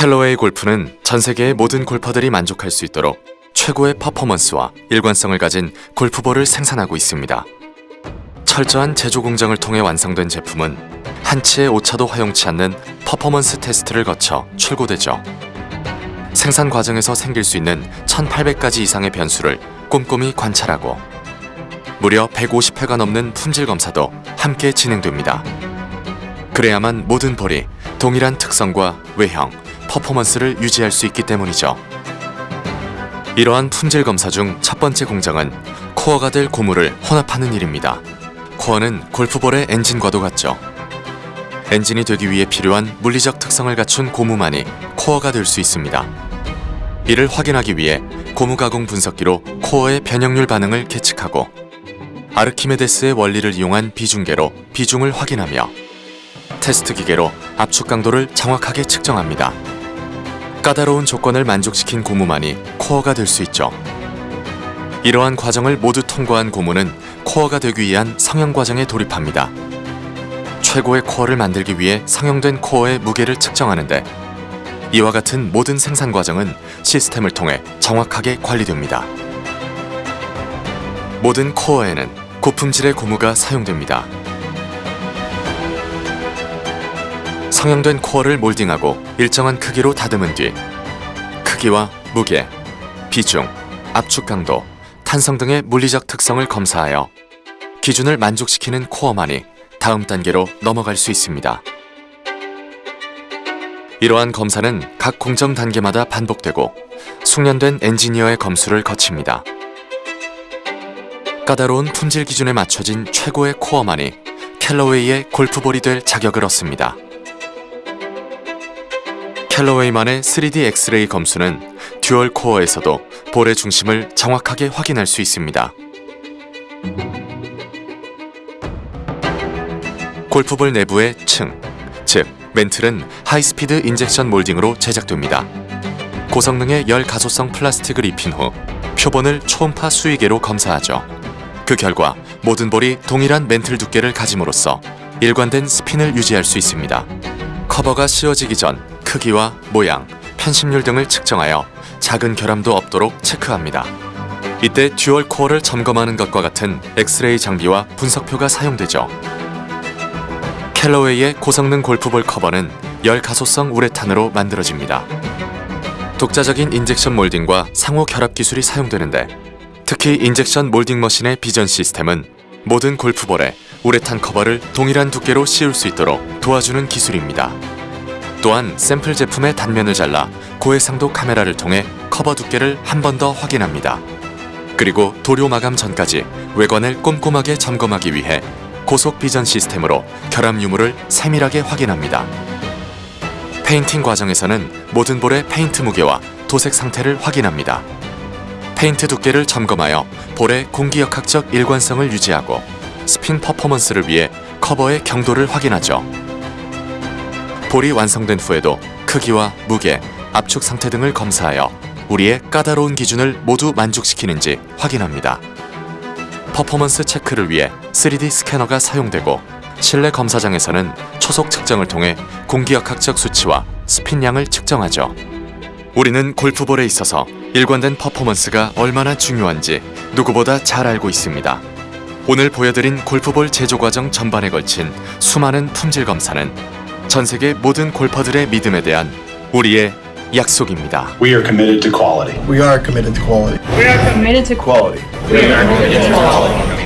캘러웨이 골프는 전 세계의 모든 골퍼들이 만족할 수 있도록 최고의 퍼포먼스와 일관성을 가진 골프볼을 생산하고 있습니다. 철저한 제조 공정을 통해 완성된 제품은 한치의 오차도 허용치 않는 퍼포먼스 테스트를 거쳐 출고되죠. 생산 과정에서 생길 수 있는 1800가지 이상의 변수를 꼼꼼히 관찰하고 무려 150회가 넘는 품질 검사도 함께 진행됩니다. 그래야만 모든 볼이 동일한 특성과 외형, 퍼포먼스를 유지할 수 있기 때문이죠. 이러한 품질 검사 중 첫 번째 공정은 코어가 될 고무를 혼합하는 일입니다. 코어는 골프볼의 엔진과도 같죠. 엔진이 되기 위해 필요한 물리적 특성을 갖춘 고무만이 코어가 될 수 있습니다. 이를 확인하기 위해 고무 가공 분석기로 코어의 변형률 반응을 계측하고 아르키메데스의 원리를 이용한 비중계로 비중을 확인하며 테스트 기계로 압축 강도를 정확하게 측정합니다. 까다로운 조건을 만족시킨 고무만이 코어가 될 수 있죠. 이러한 과정을 모두 통과한 고무는 코어가 되기 위한 성형 과정에 돌입합니다. 최고의 코어를 만들기 위해 성형된 코어의 무게를 측정하는데 이와 같은 모든 생산 과정은 시스템을 통해 정확하게 관리됩니다. 모든 코어에는 고품질의 고무가 사용됩니다. 성형된 코어를 몰딩하고 일정한 크기로 다듬은 뒤 크기와 무게, 비중, 압축 강도, 탄성 등의 물리적 특성을 검사하여 기준을 만족시키는 코어만이 다음 단계로 넘어갈 수 있습니다. 이러한 검사는 각 공정 단계마다 반복되고 숙련된 엔지니어의 검수를 거칩니다. 까다로운 품질 기준에 맞춰진 최고의 코어만이 캘러웨이의 골프볼이 될 자격을 얻습니다. 캘러웨이만의 3D 엑스레이 검수는 dual 코어에서도 볼의 중심을 정확하게 확인할 수 있습니다. 골프볼 내부의 층, 즉 맨틀은 high speed injection molding으로 제작됩니다. 고성능의 열가소성 플라스틱을 입힌 후 표본을 초음파 수위계로 검사하죠. 그 결과 모든 볼이 동일한 맨틀 두께를 가짐으로써 일관된 스핀을 유지할 수 있습니다. 커버가 씌워지기 전 크기와 모양, 편심률 등을 측정하여 작은 결함도 없도록 체크합니다. 이때 dual 코어를 점검하는 것과 같은 엑스레이 장비와 분석표가 사용되죠. 캘러웨이의 고성능 골프볼 커버는 열가소성 우레탄으로 만들어집니다. 독자적인 injection molding과 상호 결합 기술이 사용되는데 특히 injection molding machine의 비전 시스템은 모든 골프볼에 우레탄 커버를 동일한 두께로 씌울 수 있도록 도와주는 기술입니다. 또한 샘플 제품의 단면을 잘라 고해상도 카메라를 통해 커버 두께를 한 번 더 확인합니다. 그리고 도료 마감 전까지 외관을 꼼꼼하게 점검하기 위해 고속 비전 시스템으로 결함 유무를 세밀하게 확인합니다. 페인팅 과정에서는 모든 볼의 페인트 무게와 도색 상태를 확인합니다. 페인트 두께를 점검하여 볼의 공기역학적 일관성을 유지하고 스핀 퍼포먼스를 위해 커버의 경도를 확인하죠. 볼이 완성된 후에도 크기와 무게, 압축 상태 등을 검사하여 우리의 까다로운 기준을 모두 만족시키는지 확인합니다. 퍼포먼스 체크를 위해 3D 스캐너가 사용되고 실내 검사장에서는 초속 측정을 통해 공기역학적 수치와 스핀량을 측정하죠. 우리는 골프볼에 있어서 일관된 퍼포먼스가 얼마나 중요한지 누구보다 잘 알고 있습니다. 오늘 보여드린 골프볼 제조 과정 전반에 걸친 수많은 품질 검사는 전 세계 모든 골퍼들의 믿음에 대한 우리의 약속입니다. We are committed to quality. We are committed to quality. We are committed to Quality. We are committed to quality.